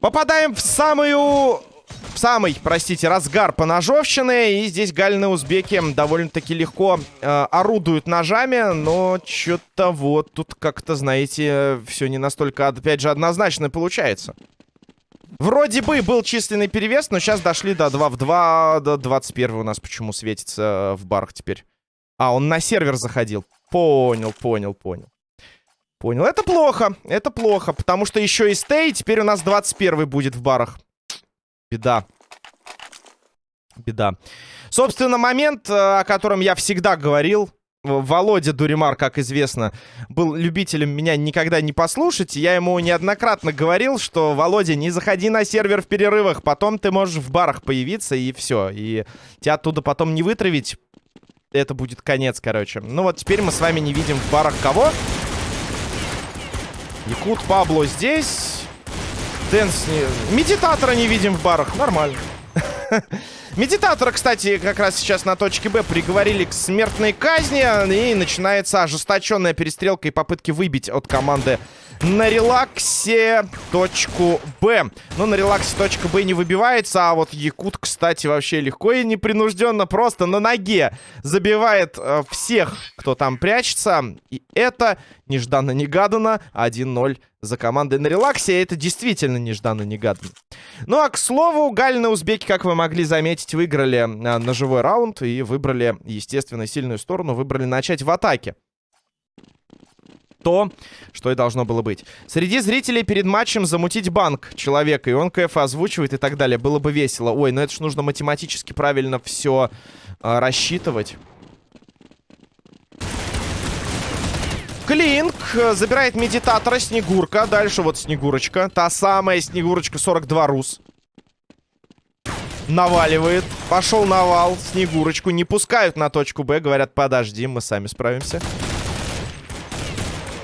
Попадаем в самую... В самый, простите, разгар поножовщины. И здесь гальные узбеки довольно-таки легко э, орудуют ножами. Но что-то вот тут как-то, знаете, все не настолько, опять же, однозначно получается. Вроде бы был численный перевес, но сейчас дошли до 2 в 2. До 21 у нас почему светится в барах теперь. А, он на сервер заходил. Понял, понял, понял. Понял. Это плохо. Это плохо. Потому что еще и стей. Теперь у нас 21 будет в барах. Беда. Беда. Собственно, момент, э, о котором я всегда говорил. Володя Дуримар, как известно, был любителем меня никогда не послушать. Я ему неоднократно говорил, что, Володя, не заходи на сервер в перерывах, потом ты можешь в барах появиться, и все. И тебя оттуда потом не вытравить. Это будет конец, короче. Ну вот теперь мы с вами не видим в барах кого? Якут Пабло здесь. Дэнс не... Медитатора не видим в барах. Нормально. Медитатора, кстати, как раз сейчас на точке Б приговорили к смертной казни. И начинается ожесточенная перестрелка и попытки выбить от команды на релаксе точку Б. Но на релаксе точка Б не выбивается, а вот Якут, кстати, вообще легко и непринужденно просто на ноге забивает э, всех, кто там прячется. И это нежданно-негаданно 1-0 за командой на релаксе. Это действительно нежданно-негаданно. Ну а, к слову, гальные узбеки, как вы могли заметить, выиграли э, живой раунд и выбрали, естественно, сильную сторону. Выбрали начать в атаке то, что и должно было быть. Среди зрителей перед матчем замутить банк человека, и он КФ озвучивает и так далее. Было бы весело. Ой, ну это ж нужно математически правильно все э, рассчитывать. Клинк забирает медитатора Снегурка. Дальше вот Снегурочка. Та самая Снегурочка 42 рус. Наваливает. Пошел навал. Снегурочку не пускают на точку Б. Говорят, подожди, мы сами справимся.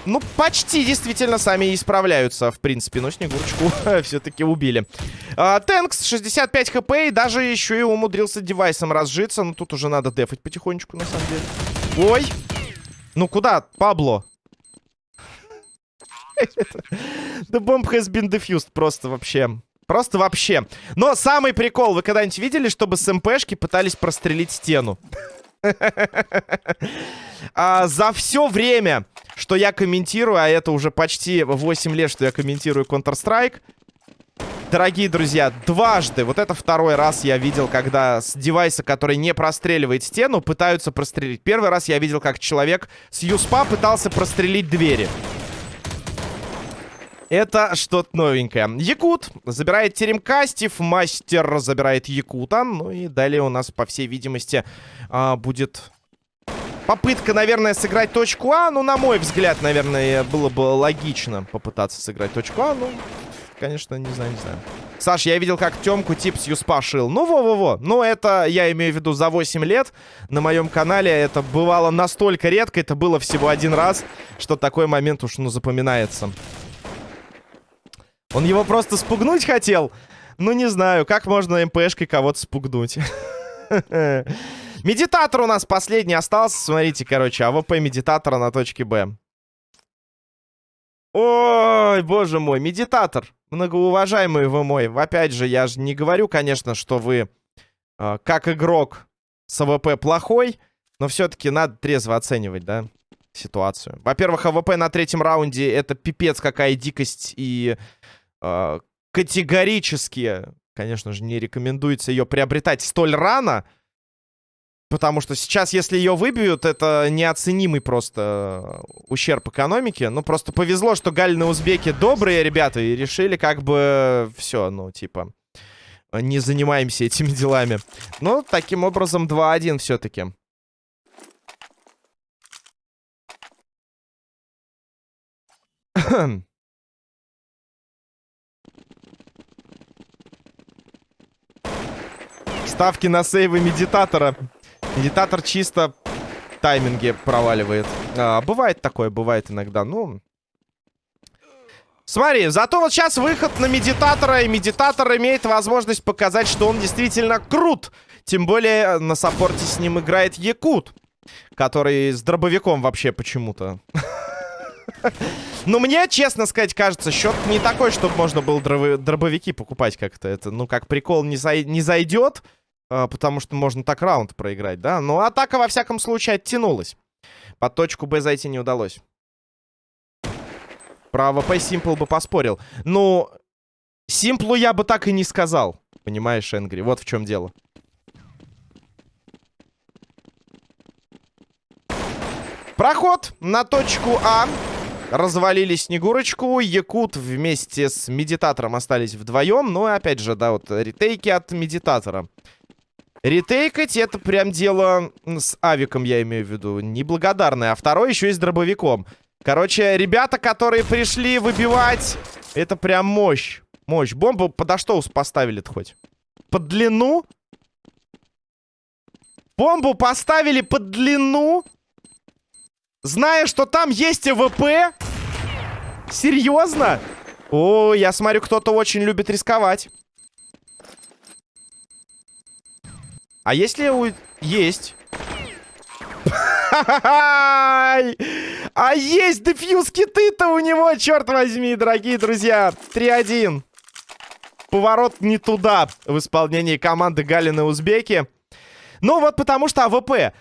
Ну, почти действительно сами исправляются, в принципе. Но Снегурочку все-таки убили. А, Тэнкс, 65 хп, и даже еще и умудрился девайсом разжиться. Но тут уже надо дефать потихонечку, на самом деле. Ой! Ну куда, Пабло? The bomb has been defused просто вообще. Просто вообще. Но самый прикол, вы когда-нибудь видели, чтобы с МПшки пытались прострелить стену? а, за все время, что я комментирую, а это уже почти 8 лет, что я комментирую Counter-Strike, Дорогие друзья, дважды, вот это второй раз я видел, когда с девайса, который не простреливает стену, пытаются прострелить. Первый раз я видел, как человек с юспа пытался прострелить двери. Это что-то новенькое. Якут забирает теремка, Стив Мастер забирает Якута. Ну и далее у нас, по всей видимости, а, будет Попытка, наверное, сыграть точку А. Ну, на мой взгляд, наверное, было бы логично попытаться сыграть точку А. Ну, конечно, не знаю, не знаю. Саш, я видел, как Тёмку тип с Юспа шил. Ну, во-во-во. Ну, это, я имею в виду, за 8 лет на моем канале это бывало настолько редко. Это было всего один раз, что такой момент уж, ну, запоминается. Он его просто спугнуть хотел? Ну, не знаю, как можно МПшкой кого-то спугнуть? Медитатор у нас последний остался. Смотрите, короче, АВП медитатора на точке Б. Ой, боже мой, медитатор. Многоуважаемый вы мой. Опять же, я же не говорю, конечно, что вы, э, как игрок с АВП плохой, но все-таки надо трезво оценивать, да, ситуацию. Во-первых, АВП на третьем раунде это пипец какая дикость и категорически, конечно же, не рекомендуется ее приобретать столь рано. Потому что сейчас, если ее выбьют, это неоценимый просто ущерб экономике. Ну, просто повезло, что Галины Узбеки добрые ребята и решили как бы все, ну, типа, не занимаемся этими делами. Ну, таким образом 2-1 все-таки. Ставки на сейвы медитатора. Медитатор чисто тайминги проваливает. А, бывает такое, бывает иногда. Ну, Смотри, зато вот сейчас выход на медитатора, и медитатор имеет возможность показать, что он действительно крут. Тем более на саппорте с ним играет Якут, который с дробовиком вообще почему-то. Ну, мне, честно сказать, кажется, счет не такой, чтобы можно было дробовики покупать как-то. Это, ну, как прикол не, зай не зайдет, потому что можно так раунд проиграть, да? Но атака, во всяком случае, оттянулась. Под точку Б зайти не удалось. Про АВП Симпл бы поспорил. Ну, Симплу я бы так и не сказал. Понимаешь, Энгри? Вот в чем дело. Проход на точку А. Развалили Снегурочку. Якут вместе с Медитатором остались вдвоем. Ну и опять же, да, вот ретейки от Медитатора. Ретейкать это прям дело с авиком, я имею в виду. Неблагодарное. А второй еще и с дробовиком. Короче, ребята, которые пришли выбивать, это прям мощь. Мощь. Бомбу подо что поставили-то хоть? Под длину? Бомбу поставили под длину? Зная, что там есть АВП? Серьезно? О, я смотрю, кто-то очень любит рисковать. А если у... Есть. А есть defuse kit ы-то у него, черт возьми, дорогие друзья. 3-1. Поворот не туда в исполнении команды Галины Узбеки. Ну вот потому что АВП.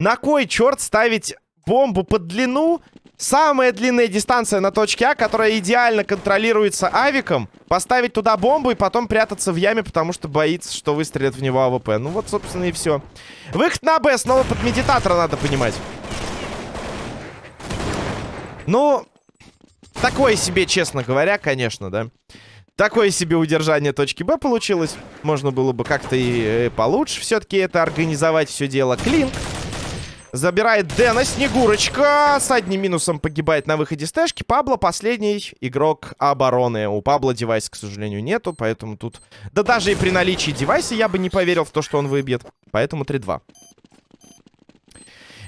На кой черт ставить бомбу под длину. Самая длинная дистанция на точке А, которая идеально контролируется авиком. Поставить туда бомбу и потом прятаться в яме, потому что боится, что выстрелят в него АВП. Ну вот, собственно, и все. Выход на Б. Снова под медитатора надо понимать. Ну, такое себе, честно говоря, конечно, да. Такое себе удержание точки Б получилось. Можно было бы как-то и э, получше все-таки это организовать все дело. Клинк. Забирает Дэна. Снегурочка с одним минусом погибает на выходе с тэшки. Пабло последний игрок обороны. У Пабло девайса, к сожалению, нету, поэтому тут... Да даже и при наличии девайса я бы не поверил в то, что он выбьет. Поэтому 3-2.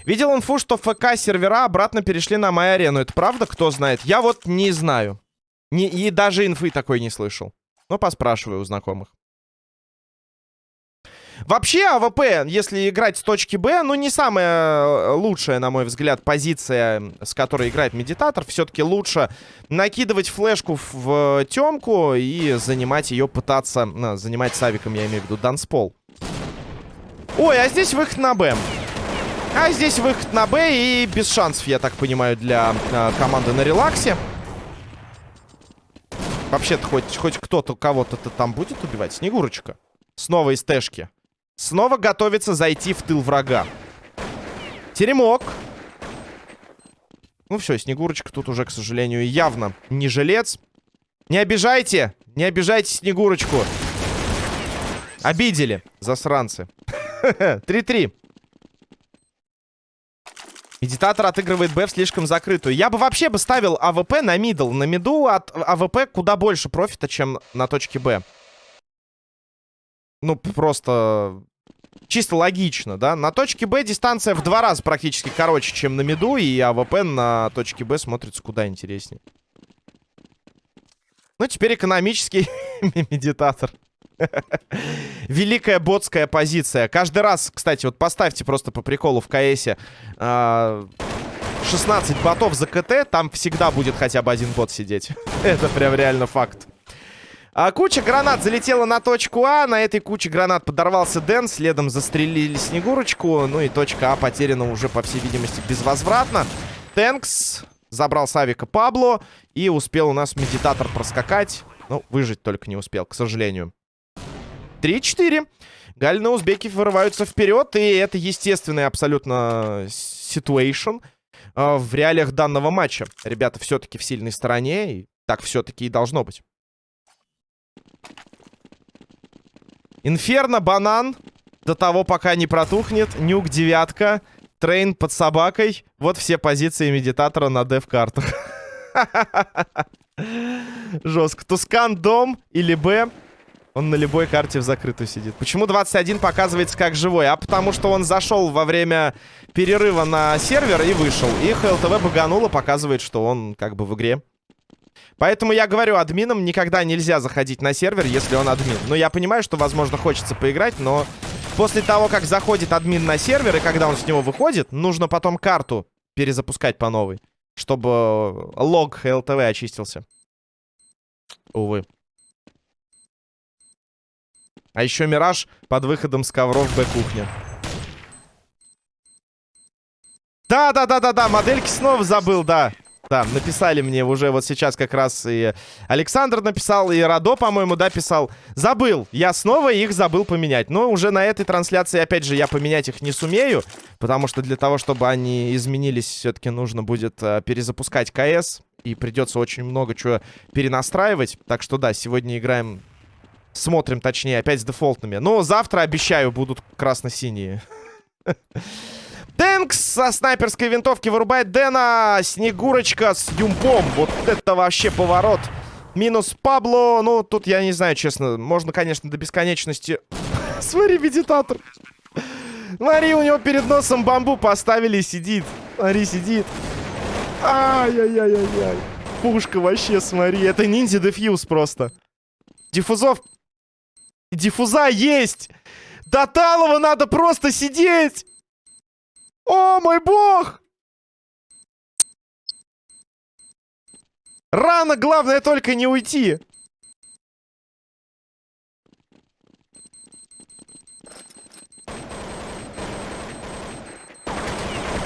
Видел инфу, что ФК сервера обратно перешли на мою арену. Это правда? Кто знает? Я вот не знаю. Не, и даже инфы такой не слышал. Но поспрашиваю у знакомых. Вообще, АВП, если играть с точки Б, ну, не самая э, лучшая, на мой взгляд, позиция, с которой играет Медитатор. Все-таки лучше накидывать флешку в темку и занимать ее, пытаться... Ну, занимать савиком, я имею в виду, данспол. Ой, а здесь выход на Б. А здесь выход на Б и без шансов, я так понимаю, для э, команды на релаксе. Вообще-то хоть, хоть кто-то кого-то там будет убивать. Снегурочка. Снова из тэшки. Снова готовится зайти в тыл врага. Теремок. Ну все, Снегурочка тут уже, к сожалению, явно не жилец. Не обижайте! Не обижайте Снегурочку. Обидели, засранцы. 3-3. Медитатор отыгрывает Б слишком закрытую. Я бы вообще бы ставил АВП на middle. На миду от АВП куда больше профита, чем на точке Б. Ну, просто чисто логично, да. На точке Б дистанция в два раза практически короче, чем на миду, и АВП на точке Б смотрится куда интереснее. Ну, теперь экономический медитатор. Великая ботская позиция. Каждый раз, кстати, вот поставьте просто по приколу в КСе 16 а, ботов за КТ, там всегда будет хотя бы один бот сидеть. Это прям реально факт. А, куча гранат залетела на точку А. На этой куче гранат подорвался Дэн. Следом застрелили Снегурочку. Ну и точка А потеряна уже, по всей видимости, безвозвратно. Тэнкс забрал Савика Пабло. И успел у нас медитатор проскакать. Ну, выжить только не успел, к сожалению. 3-4. Галина Узбеки вырываются вперед. И это естественный абсолютно ситуэйшн э, в реалиях данного матча. Ребята все-таки в сильной стороне. И так все-таки и должно быть. Инферно, банан. До того, пока не протухнет. Nuke, девятка. Train под собакой. Вот все позиции медитатора на дев-картах. Жестко. Tuscan, дом или Б. Он на любой карте в закрытую сидит. Почему 21 показывается как живой? А потому что он зашел во время перерыва на сервер и вышел. И HLTV багануло, показывает, что он как бы в игре. Поэтому я говорю, админам никогда нельзя заходить на сервер, если он админ. Но я понимаю, что, возможно, хочется поиграть, но После того, как заходит админ на сервер, и когда он с него выходит, нужно потом карту перезапускать по новой, чтобы лог ЛТВ очистился. Увы. А еще Мираж под выходом с ковров Б-кухня. Да-да-да-да-да, модельки снова забыл, да. Да, написали мне уже вот сейчас как раз и Александр написал, и Радо, по-моему, да, писал. Забыл, я снова их забыл поменять. Но уже на этой трансляции, опять же, я поменять их не сумею, потому что для того, чтобы они изменились, все-таки нужно будет э, перезапускать КС, и придется очень много чего перенастраивать. Так что да, сегодня играем, смотрим, точнее, опять с дефолтными. Но завтра, обещаю, будут красно-синие. Тэнкс со снайперской винтовки вырубает Дэна. Снегурочка с юмпом. Вот это вообще поворот. Минус Пабло. Ну, тут я не знаю, честно. Можно, конечно, до бесконечности... Смотри, медитатор. Смотри, у него перед носом бамбу поставили и сидит. Смотри, сидит. Ай-яй-яй-яй-яй. Пушка вообще, смотри. Это ниндзя дефьюз просто. Диффузов... Диффуза есть! До Талова надо просто сидеть! О, мой бог! Рано, главное только не уйти.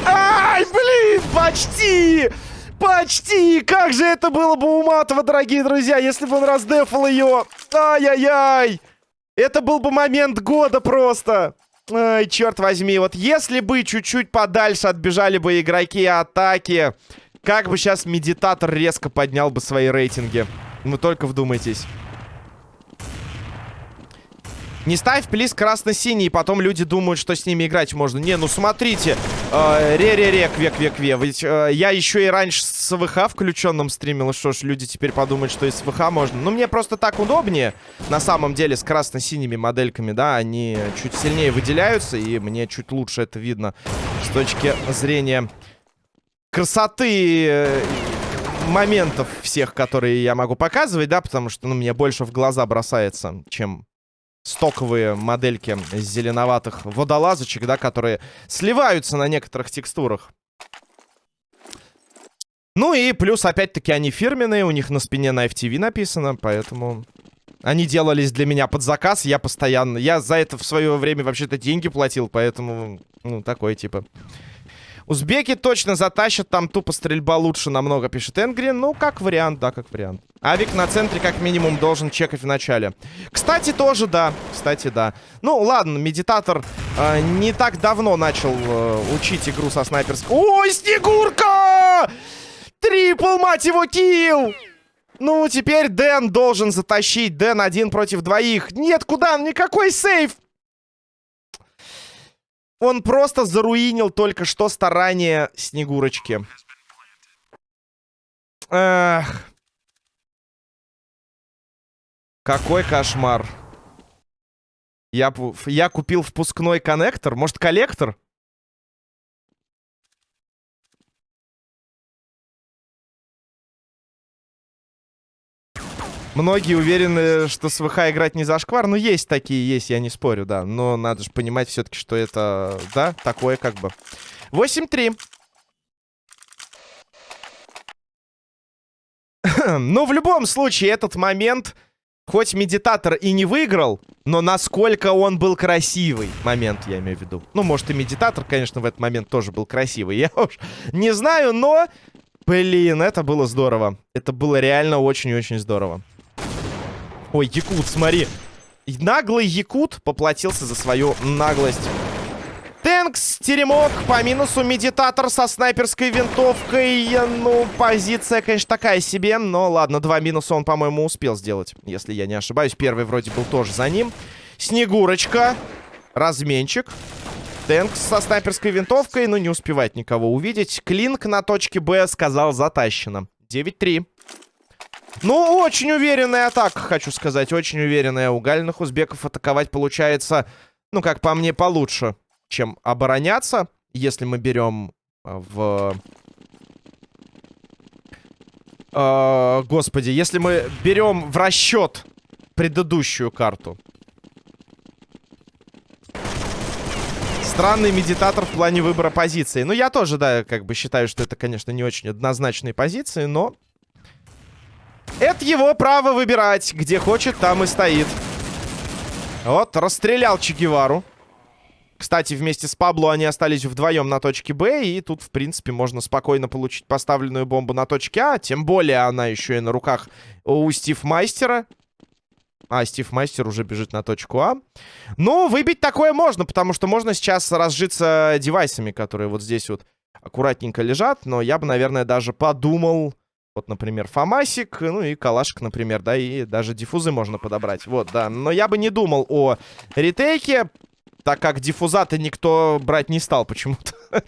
Ай, блин, почти! Почти! Как же это было бы уматово, дорогие друзья, если бы он раздефал ее. Ай-яй-яй! Это был бы момент года просто. Ай, черт возьми, вот если бы чуть-чуть подальше отбежали бы игроки атаки, как бы сейчас медитатор резко поднял бы свои рейтинги. Вы только вдумайтесь. Не ставь плиз красно-синий, потом люди думают, что с ними играть можно. Не, ну смотрите. Э, Ре-ре-ре, кве-кве-кве. Ведь э, я еще и раньше с ВХ включенным стримил. Что ж, люди теперь подумают, что и с ВХ можно. Ну, мне просто так удобнее. На самом деле, с красно-синими модельками, да, они чуть сильнее выделяются. И мне чуть лучше это видно с точки зрения красоты э, моментов всех, которые я могу показывать, да, потому что, ну, мне больше в глаза бросается, чем стоковые модельки зеленоватых водолазочек, да, которые сливаются на некоторых текстурах. Ну и плюс, опять-таки, они фирменные, у них на спине на FTV написано, поэтому... Они делались для меня под заказ, я постоянно... Я за это в свое время вообще-то деньги платил, поэтому, ну, такой типа... Узбеки точно затащат, там тупо стрельба лучше намного, пишет Энгри. Ну, как вариант, да, как вариант. Авик на центре как минимум должен чекать в начале. Кстати, тоже да, кстати, да. Ну, ладно, медитатор э, не так давно начал э, учить игру со снайперской... Ой, Снегурка! Трипл, мать его, килл! Ну, теперь Дэн должен затащить. Дэн один против двоих. Нет, куда? Никакой сейф! Он просто заруинил только что старание Снегурочки. Эх. Какой кошмар. Я, я купил впускной коннектор. Может, коллектор? Многие уверены, что с ВХ играть не зашквар. Ну, есть такие, есть, я не спорю, да. Но надо же понимать все-таки, что это, да, такое как бы. 8-3. ну, в любом случае, этот момент, хоть медитатор и не выиграл, но насколько он был красивый. Момент, я имею в виду. Ну, может, и медитатор, конечно, в этот момент тоже был красивый. Я уж не знаю, но... Блин, это было здорово. Это было реально очень-очень здорово. Ой, Якут, смотри. Наглый Якут поплатился за свою наглость. Тэнкс, теремок, по минусу медитатор со снайперской винтовкой. Ну, позиция, конечно, такая себе. Но ладно, два минуса он, по-моему, успел сделать, если я не ошибаюсь. Первый вроде был тоже за ним. Снегурочка. Разменчик. Тэнкс со снайперской винтовкой, но не успевает никого увидеть. Клинк на точке Б сказал затащено. 9-3. Ну, очень уверенная атака, хочу сказать. Очень уверенная. У гальных узбеков атаковать получается, ну, как по мне, получше, чем обороняться. Если мы берем э, в... Э, господи, если мы берем в расчет предыдущую карту. Странный медитатор в плане выбора позиции. Ну, я тоже, да, как бы считаю, что это, конечно, не очень однозначные позиции, но... Это его право выбирать. Где хочет, там и стоит. Вот, расстрелял Че Гевару. Кстати, вместе с Пабло они остались вдвоем на точке Б, и тут, в принципе, можно спокойно получить поставленную бомбу на точке А, тем более она еще и на руках у Стив Майстера. А, Стив Мастер уже бежит на точку А. Ну, выбить такое можно, потому что можно сейчас разжиться девайсами, которые вот здесь вот аккуратненько лежат. Но я бы, наверное, даже подумал... Вот, например, Фомасик, ну и Калашик, например, да, и даже диффузы можно подобрать. Вот, да. Но я бы не думал о ретейке, так как диффузаты никто брать не стал почему-то.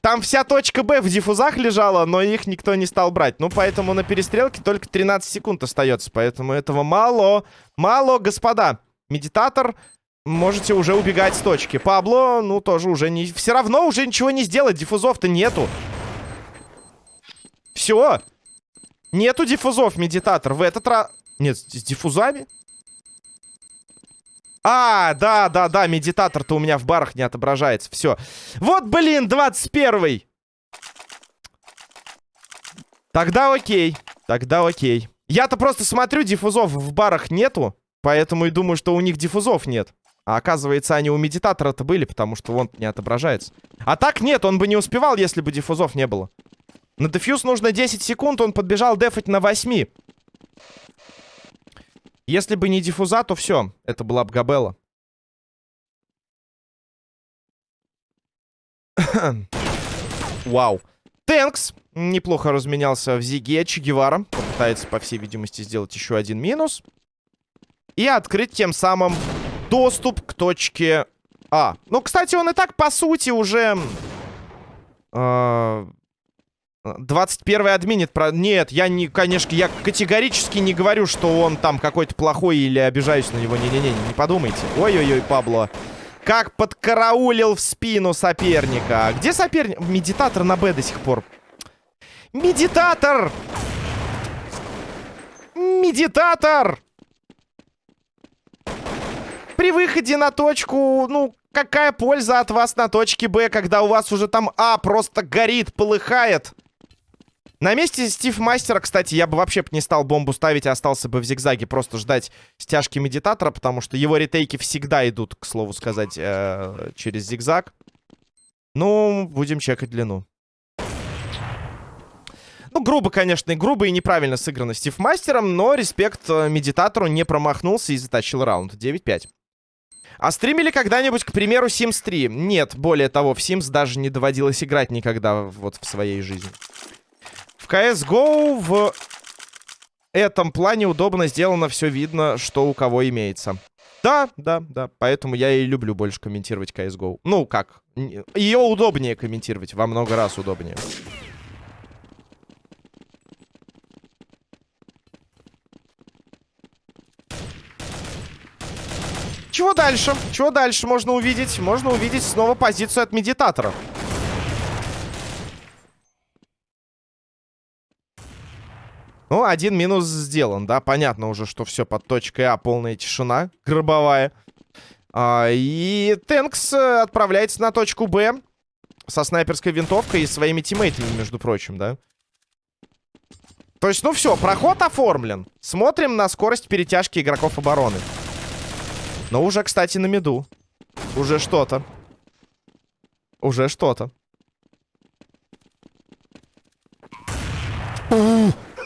Там вся точка Б в диффузах лежала, но их никто не стал брать. Ну, поэтому на перестрелке только 13 секунд остается. Поэтому этого мало. Мало, господа. Медитатор, можете уже убегать с точки. Пабло, ну, тоже уже не... Все равно уже ничего не сделать. Диффузов-то нету. Все. Нету диффузов, медитатор. В этот раз... Нет, с диффузами? А, да, да, да, медитатор-то у меня в барах не отображается. Все. Вот, блин, 21-й. Тогда окей. Тогда окей. Я-то просто смотрю, диффузов в барах нету. Поэтому и думаю, что у них диффузов нет. А оказывается, они у медитатора-то были, потому что он не отображается. А так нет, он бы не успевал, если бы диффузов не было. На дефьюз нужно 10 секунд, он подбежал дефать на 8. Если бы не диффуза, то все. Это была бы Габелла. Вау. Тэнкс неплохо разменялся в Зиге. Че Гевара попытается, по всей видимости, сделать еще один минус. И открыть тем самым доступ к точке А. Ну, кстати, он и так, по сути, уже... Э 21 админит про... Нет, я не, конечно, я категорически не говорю, что он там какой-то плохой или обижаюсь на него. Не-не-не, не подумайте. Ой-ой-ой, Пабло. Как подкараулил в спину соперника. Где соперник? Медитатор на Б до сих пор. Медитатор! Медитатор! При выходе на точку, ну, какая польза от вас на точке Б, когда у вас уже там А просто горит, полыхает? На месте Стив Мастера, кстати, я бы вообще не стал бомбу ставить, а остался бы в зигзаге просто ждать стяжки медитатора, потому что его ретейки всегда идут, к слову сказать, э через зигзаг. Ну, будем чекать длину. Ну, грубо, конечно, и грубо, и неправильно сыграно Стив Мастером, но респект э, медитатору не промахнулся и затащил раунд. 9-5. А стримили когда-нибудь, к примеру, Sims 3? Нет, более того, в Sims даже не доводилось играть никогда вот в своей жизни. CSGO в этом плане удобно сделано, все видно, что у кого имеется. Да, да, да, поэтому я и люблю больше комментировать CSGO. Ну, как, ее удобнее комментировать, во много раз удобнее. Чего дальше? Чего дальше можно увидеть? Можно увидеть снова позицию от медитатора. Ну, один минус сделан, да. Понятно уже, что все под точкой А. Полная тишина гробовая. А, и Тэнкс э, отправляется на точку Б со снайперской винтовкой и своими тиммейтами, между прочим, да. То есть, ну все, проход оформлен. Смотрим на скорость перетяжки игроков обороны. Но уже, кстати, на меду. Уже что-то. Уже что-то.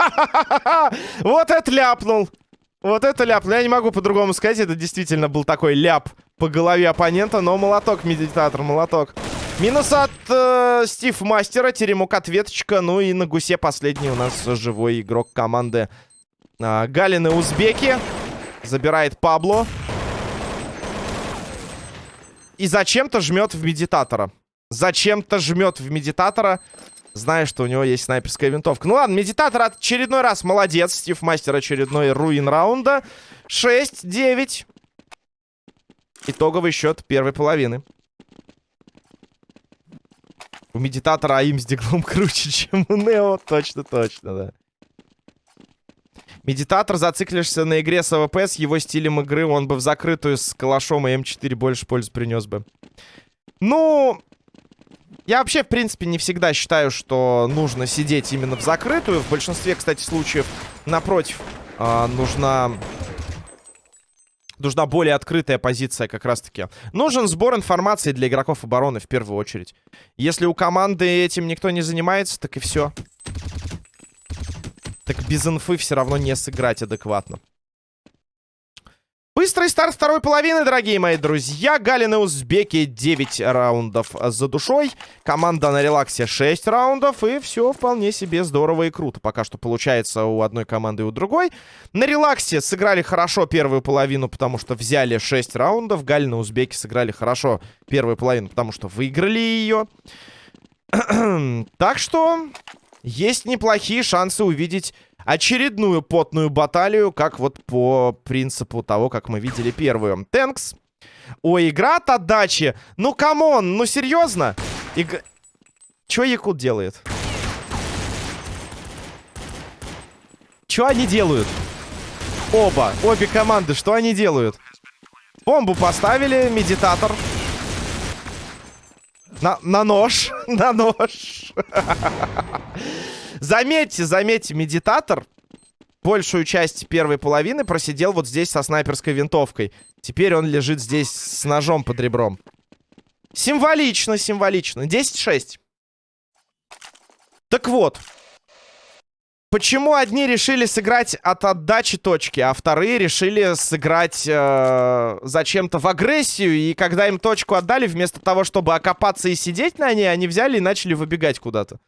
Вот это ляпнул. Вот это ляпнул. Я не могу по-другому сказать. Это действительно был такой ляп по голове оппонента. Но молоток, медитатор, молоток. Минус от э, Стив Мастера. Теремок ответочка. Ну и на гусе последний у нас живой игрок команды э, Галины Узбеки. Забирает Пабло. И зачем-то жмет в медитатора. Зачем-то жмет в медитатора зная, что у него есть снайперская винтовка. Ну ладно, медитатор очередной раз молодец. Стив Мастер очередной ruin раунда. 6-9. Итоговый счет первой половины. У медитатора aim с диглом круче, чем у Нео. Точно, точно, да. Медитатор, зациклишься на игре с AWP, с его стилем игры, он бы в закрытую с калашом и М4 больше пользы принес бы. Ну, я вообще, в принципе, не всегда считаю, что нужно сидеть именно в закрытую. В большинстве, кстати, случаев, напротив, э, нужна... Нужна более открытая позиция как раз-таки. Нужен сбор информации для игроков обороны в первую очередь. Если у команды этим никто не занимается, так и все. Так без инфы все равно не сыграть адекватно. Быстрый старт второй половины, дорогие мои друзья. Галин и Узбеки 9 раундов за душой. Команда на релаксе 6 раундов. И все вполне себе здорово и круто. Пока что получается у одной команды и у другой. На релаксе сыграли хорошо первую половину, потому что взяли 6 раундов. Галин и Узбеки сыграли хорошо первую половину, потому что выиграли ее. так что есть неплохие шансы увидеть очередную потную баталию, как вот по принципу того, как мы видели первую. Thanks. Ой, игра от отдачи. Ну, come on, ну серьезно? Иг... Чё Якут делает? Чё они делают? Оба, обе команды, что они делают? Бомбу поставили, медитатор. На, на нож, на нож. Заметьте, заметьте, медитатор большую часть первой половины просидел вот здесь со снайперской винтовкой. Теперь он лежит здесь с ножом под ребром. Символично, символично. 10-6. Так вот. Почему одни решили сыграть от отдачи точки, а вторые решили сыграть э, зачем-то в агрессию, и когда им точку отдали, вместо того, чтобы окопаться и сидеть на ней, они взяли и начали выбегать куда-то.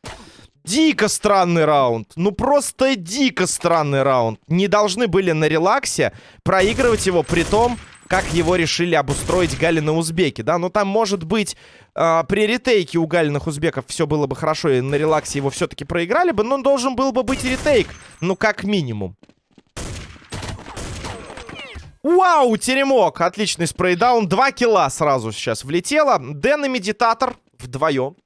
Дико странный раунд. Ну, просто дико странный раунд. Не должны были на релаксе проигрывать его при том, как его решили обустроить Галины узбеки, да? Ну, там, может быть, э, при ретейке у галиных узбеков все было бы хорошо, и на релаксе его все-таки проиграли бы, но должен был бы быть ретейк. Ну, как минимум. Вау, теремок! Отличный спрейдаун. Два килла сразу сейчас влетело. Дэн и Медитатор вдвоем.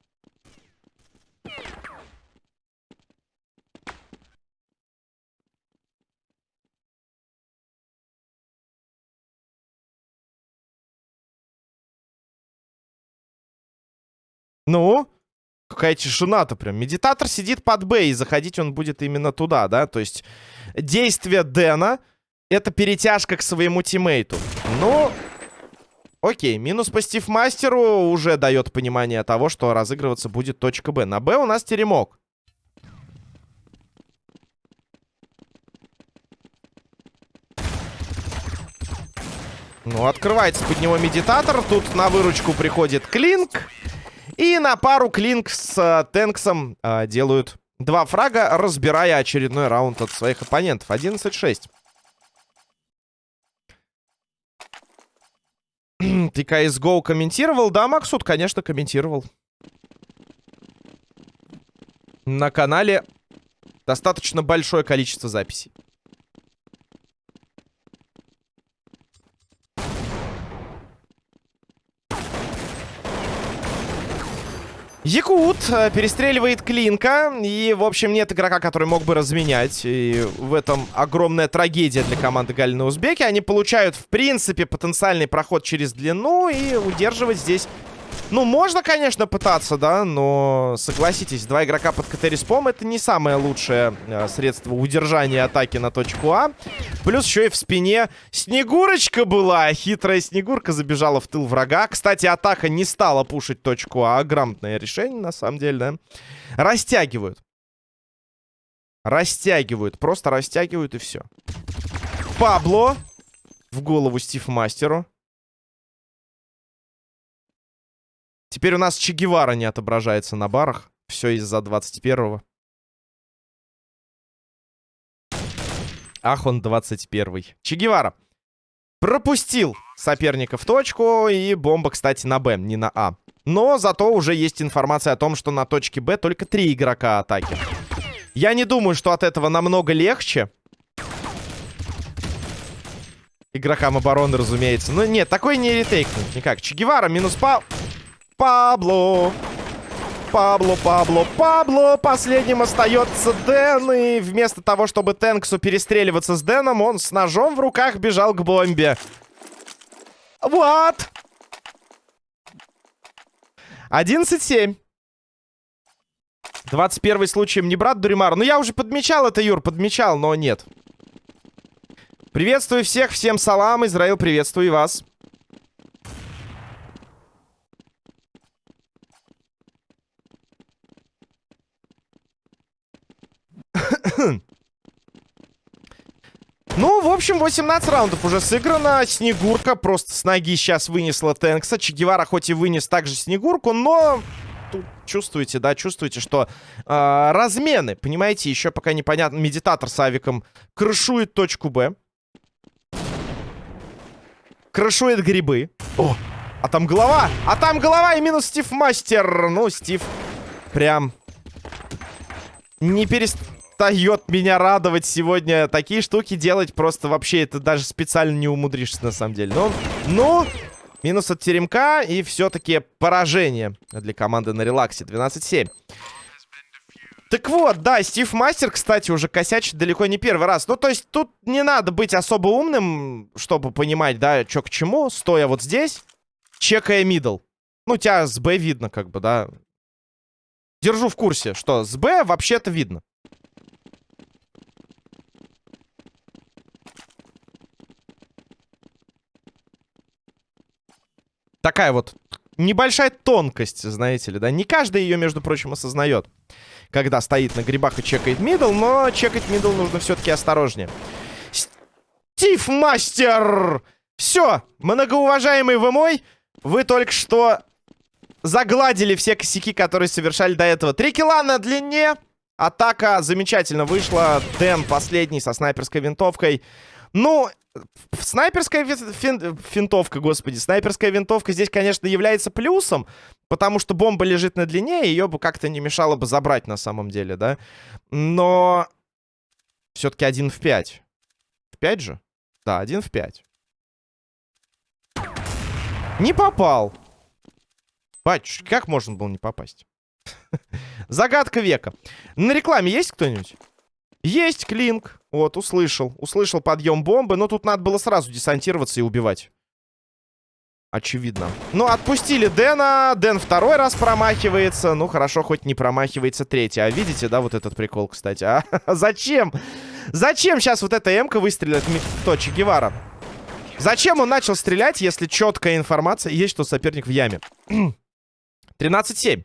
Ну? Какая тишина-то прям. Медитатор сидит под Б, и заходить он будет именно туда, да? То есть действие Дэна — это перетяжка к своему тиммейту. Ну, окей. Минус по Стив-мастеру уже дает понимание того, что разыгрываться будет точка Б. На Б у нас теремок. Ну, открывается под него медитатор. Тут на выручку приходит Клинк. И на пару Клинк с э, Тэнксом э, делают два фрага, разбирая очередной раунд от своих оппонентов. 11-6. Ты CSGO комментировал? Да, Максут, конечно, комментировал. На канале достаточно большое количество записей. Якут э, перестреливает Клинка. И, в общем, нет игрока, который мог бы разменять. И в этом огромная трагедия для команды Галины Узбеки. Они получают, в принципе, потенциальный проход через длину. И удерживать здесь ну, можно, конечно, пытаться, да, но согласитесь, два игрока под КТ-респом это не самое лучшее э, средство удержания атаки на точку А. Плюс еще и в спине Снегурочка была. Хитрая Снегурка забежала в тыл врага. Кстати, атака не стала пушить точку А. Грамотное решение, на самом деле, да. Растягивают. Растягивают. Просто растягивают и все. Пабло. В голову Стив Мастеру. Теперь у нас Че Гевара не отображается на барах. Все из-за 21-го. Ах, он 21-й. Че Гевара. Пропустил соперника в точку. И бомба, кстати, на Б, не на А. Но зато уже есть информация о том, что на точке Б только три игрока атаки. Я не думаю, что от этого намного легче. Игрокам обороны, разумеется. Но нет, такой не ретейкнуть никак. Че Гевара минус Па... Пабло. Пабло, Пабло, Пабло. Последним остается Дэн. И вместо того, чтобы Тэнксу перестреливаться с Дэном, он с ножом в руках бежал к бомбе. Вот. 11-7. 21 случаем не брат Дуримар. Ну, я уже подмечал это, Юр, подмечал, но нет. Приветствую всех, всем салам, Израил, приветствую и вас. Ну, в общем, 18 раундов уже сыграно. Снегурка просто с ноги сейчас вынесла Тэнкса. Чегевара хоть и вынес также Снегурку, но... Тут чувствуете, да, чувствуете, что э, размены, понимаете, еще пока непонятно. Медитатор с авиком крышует точку Б. Крышует грибы. О, а там голова! А там голова и минус Стив Мастер. Ну, Стив прям не перестает меня радовать сегодня. Такие штуки делать просто вообще это даже специально не умудришься на самом деле. Ну, ну, минус от теремка и все-таки поражение для команды на релаксе. 12-7. Так вот, да, Стив Мастер, кстати, уже косячит далеко не первый раз. Ну, то есть тут не надо быть особо умным, чтобы понимать, да, что к чему, стоя вот здесь, чекая мидл. Ну, тебя с Б видно, как бы, да. Держу в курсе, что с Б вообще-то видно. Такая вот небольшая тонкость, знаете ли, да. Не каждый ее, между прочим, осознает когда стоит на грибах и чекает middle, но чекать middle нужно все-таки осторожнее. Стив Мастер! Все, многоуважаемый вы мой, вы только что загладили все косяки, которые совершали до этого. Три килла на длине. Атака замечательно вышла. Дэн последний со снайперской винтовкой. Ну, снайперская фин финтовка, господи, снайперская винтовка здесь, конечно, является плюсом, потому что бомба лежит на длине, и ее бы как-то не мешало бы забрать на самом деле, да? Но все-таки один в 5. В 5 же? Да, один в 5. Не попал. Батюшки, как можно было не попасть? Загадка века. На рекламе есть кто-нибудь? Есть клинк. Вот, услышал. Услышал подъем бомбы, но тут надо было сразу десантироваться и убивать. Очевидно. Ну, отпустили Дэна. Дэн второй раз промахивается. Ну, хорошо, хоть не промахивается третий. А видите, да, вот этот прикол, кстати? А зачем? Зачем сейчас вот эта М-ка выстрелит? Кто, Че Гевара? Зачем он начал стрелять, если четкая информация есть, что соперник в яме? 13-7.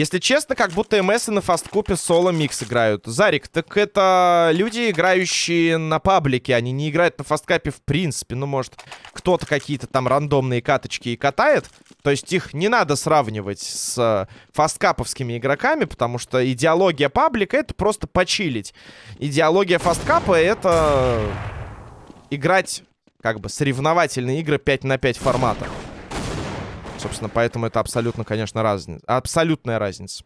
Если честно, как будто МС на фасткупе соло микс играют. Зарик, так это люди, играющие на паблике, они не играют на фасткапе в принципе. Ну, может, кто-то какие-то там рандомные каточки и катает. То есть их не надо сравнивать с фасткаповскими игроками, потому что идеология паблика — это просто почилить. Идеология фасткапа — это играть как бы соревновательные игры 5 на 5 формата. Собственно, поэтому это абсолютно, конечно, разница. Абсолютная разница.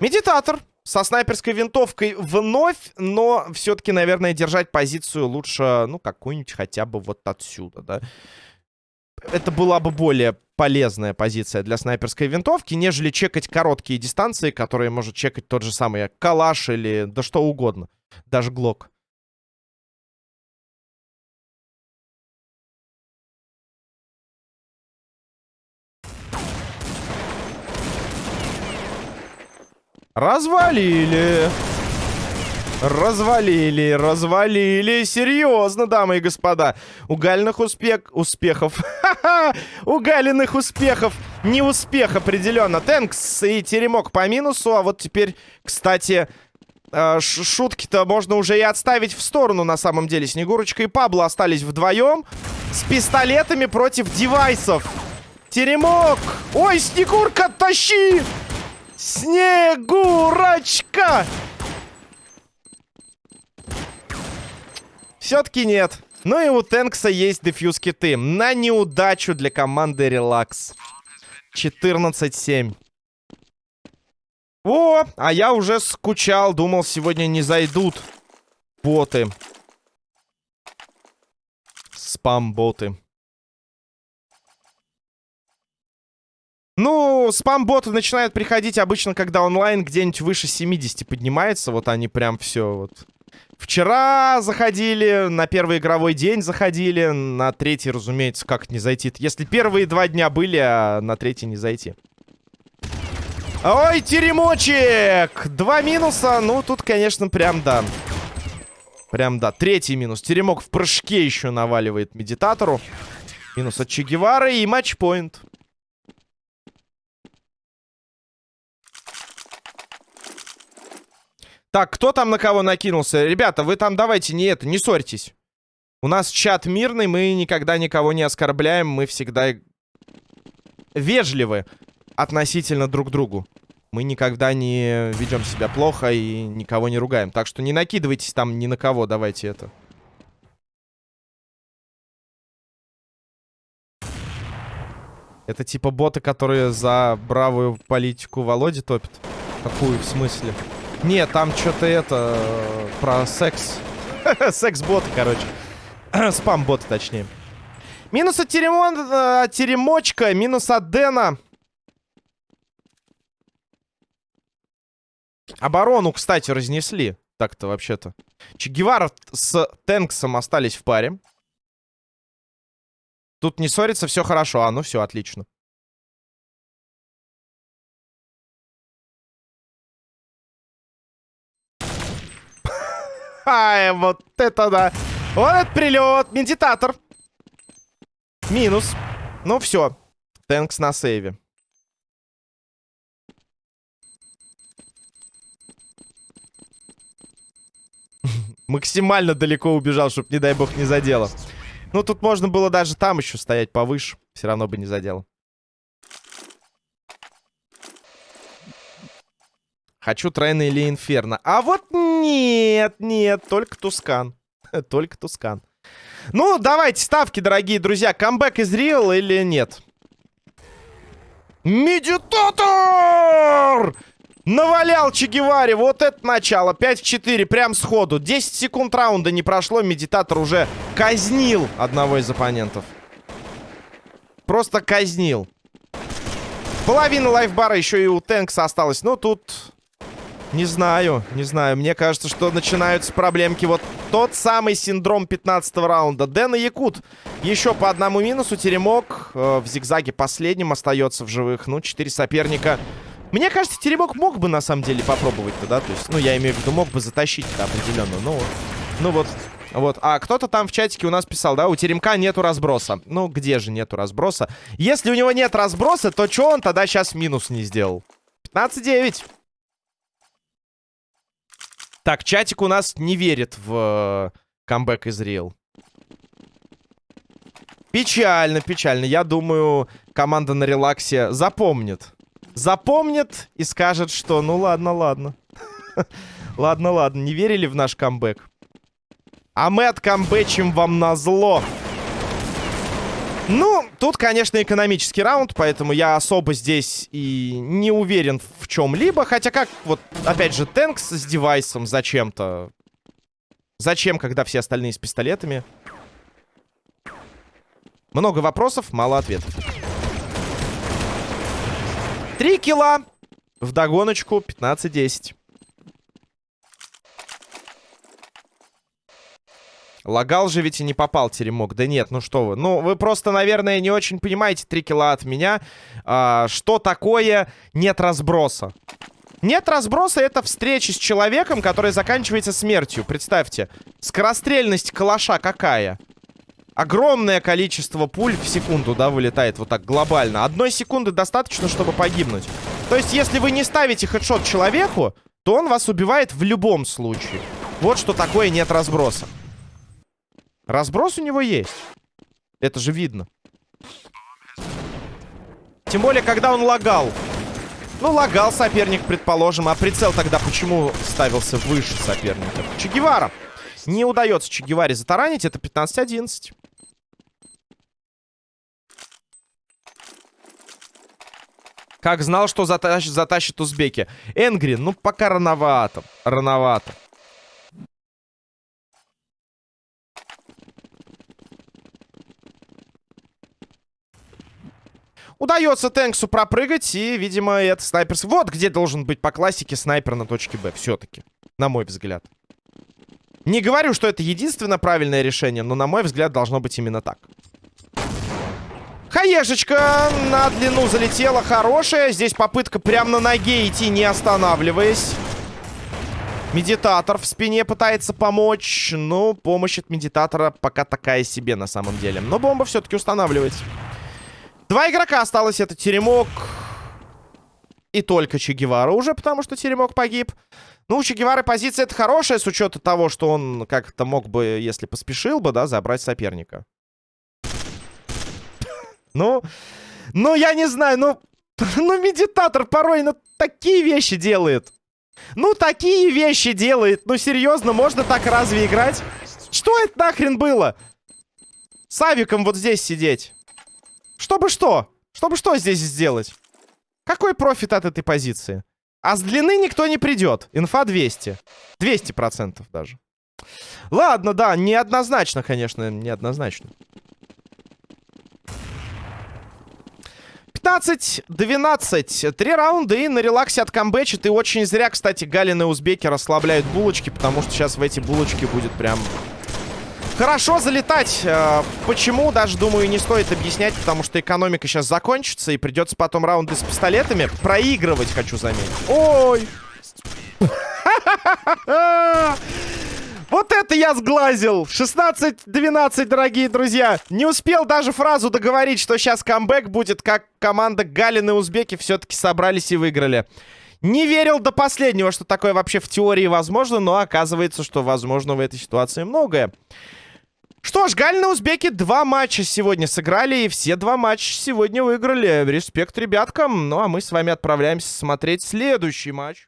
Медитатор со снайперской винтовкой вновь, но все-таки, наверное, держать позицию лучше, ну, какую-нибудь хотя бы вот отсюда, да. Это была бы более полезная позиция для снайперской винтовки, нежели чекать короткие дистанции, которые может чекать тот же самый калаш или да что угодно. Даже глок. Развалили. Развалили, развалили. Серьезно, дамы и господа. Угальных успех... успехов. Угаленных успехов. Не успех определенно. Тэнкс и теремок по минусу. А вот теперь, кстати, э, шутки-то можно уже и отставить в сторону на самом деле. Снегурочка и Пабло остались вдвоем с пистолетами против девайсов. Теремок! Ой, Снегурка, тащи! Снегурочка! Все-таки нет. Ну и у Тэнкса есть дефьюз киты. На неудачу для команды Релакс. 14-7. О, а я уже скучал. Думал, сегодня не зайдут боты. Спам-боты. Ну, спам-боты начинают приходить обычно, когда онлайн где-нибудь выше 70 поднимается. Вот они прям все вот Вчера заходили, на первый игровой день заходили, на третий, разумеется, как не зайти. Если первые два дня были, а на третий не зайти. Ой, теремочек! Два минуса, ну тут, конечно, прям да. Прям да, третий минус. Теремок в прыжке еще наваливает медитатору. Минус от Че и матчпоинт. Так, кто там на кого накинулся? Ребята, вы там давайте не это, не ссорьтесь. У нас чат мирный, мы никогда никого не оскорбляем, мы всегда вежливы относительно друг другу. Мы никогда не ведем себя плохо и никого не ругаем. Так что не накидывайтесь там ни на кого, давайте это. Это типа боты, которые за бравую политику Володи топят? Какую в смысле? Нет, там что-то это... Про секс. Секс-боты, короче. Спам-боты, точнее. Минус от, теремон, э, от теремочка, минус от Дэна. Оборону, кстати, разнесли. Так-то вообще-то. Че с Тэнксом остались в паре. Тут не ссорится, все хорошо. А, ну все, отлично. Ай, вот это да. Вот этот прилет. Медитатор. Минус. Ну все. Тэнкс на сейве. Максимально далеко убежал, чтобы, не дай бог, не задело. Ну, тут можно было даже там еще стоять повыше. Все равно бы не задело. Хочу Трейна или Инферно. А вот нет, нет, только Tuscan. только Tuscan. Ну, давайте ставки, дорогие друзья. Comeback is real или нет? Медитатор! Навалял Че Геваре. Вот это начало. 5 в 4. Прям сходу. 10 секунд раунда не прошло. Медитатор уже казнил одного из оппонентов. Просто казнил. Половина лайфбара еще и у Тэнкса осталось. Но тут не знаю, не знаю. Мне кажется, что начинаются проблемки. Вот тот самый синдром 15 раунда. Дэн и Якут. Еще по одному минусу. Теремок э, в зигзаге последним остается в живых. Ну, четыре соперника. Мне кажется, Теремок мог бы на самом деле попробовать-то, да? То есть, ну, я имею в виду, мог бы затащить-то определенно. Ну, ну вот, вот. А кто-то там в чатике у нас писал, да, у Теремка нету разброса. Ну, где же нету разброса? Если у него нет разброса, то что он тогда сейчас минус не сделал? 15-9. Так, чатик у нас не верит в э, камбэк из Real. Печально, печально. Я думаю, команда на релаксе запомнит. Запомнит и скажет, что ну ладно, ладно. ладно, ладно, не верили в наш камбэк. А мы откамбэчим вам на зло. Ну, тут, конечно, экономический раунд, поэтому я особо здесь и не уверен в чем-либо. Хотя как, вот, опять же, Тэнкс с девайсом зачем-то. Зачем, когда все остальные с пистолетами? Много вопросов, мало ответов. Три килла. Догоночку 15-10. Лагал же ведь и не попал теремок. Да нет, ну что вы. Ну, вы просто, наверное, не очень понимаете 3 килла от меня. А, что такое нет разброса? Нет разброса — это встреча с человеком, которая заканчивается смертью. Представьте, скорострельность калаша какая? Огромное количество пуль в секунду, да, вылетает вот так глобально. Одной секунды достаточно, чтобы погибнуть. То есть, если вы не ставите хедшот человеку, то он вас убивает в любом случае. Вот что такое нет разброса. Разброс у него есть. Это же видно. Тем более, когда он лагал. Ну, лагал соперник, предположим. А прицел тогда почему ставился выше соперника? Че Гевара. Не удается Че Геваре затаранить. Это 15-11. Как знал, что затащит, затащит узбеки. Энгри, ну пока рановато. Рановато. Удается Тэнксу пропрыгать, и, видимо, это снайперский... Вот где должен быть по классике снайпер на точке Б, все-таки. На мой взгляд. Не говорю, что это единственно правильное решение, но, на мой взгляд, должно быть именно так. Хаешечка на длину залетела хорошая. Здесь попытка прямо на ноге идти, не останавливаясь. Медитатор в спине пытается помочь. Но помощь от медитатора пока такая себе на самом деле. Но бомба все-таки устанавливается. Два игрока осталось. Это Теремок и только Че Гевара уже, потому что Теремок погиб. Ну, у Че Гевары позиция это хорошая, с учетом того, что он как-то мог бы, если поспешил бы, да, забрать соперника. Ну, ну, я не знаю, ну, ну, медитатор порой ну, такие вещи делает. Ну, такие вещи делает. Ну, серьезно, можно так разве играть? Что это нахрен было? С авиком вот здесь сидеть. Чтобы что? Чтобы что здесь сделать? Какой профит от этой позиции? А с длины никто не придет. Инфа 200. 200% даже. Ладно, да, неоднозначно, конечно, неоднозначно. 15-12. Три раунда и на релаксе от камбэчит. И очень зря, кстати, Галин и Узбеки расслабляют булочки, потому что сейчас в эти булочки будет прям хорошо залетать. Э, почему, даже, думаю, не стоит объяснять, потому что экономика сейчас закончится, и придется потом раунды с пистолетами проигрывать, хочу заметить. Ой! Вот это я сглазил! 16-12, дорогие друзья! Не успел даже фразу договорить, что сейчас камбэк будет, как команда Галины и Узбеки все-таки собрались и выиграли. Не верил до последнего, что такое вообще в теории возможно, но оказывается, что возможно в этой ситуации многое. Что ж, Галина Узбеки два матча сегодня сыграли, и все два матча сегодня выиграли. Респект ребяткам. Ну, а мы с вами отправляемся смотреть следующий матч.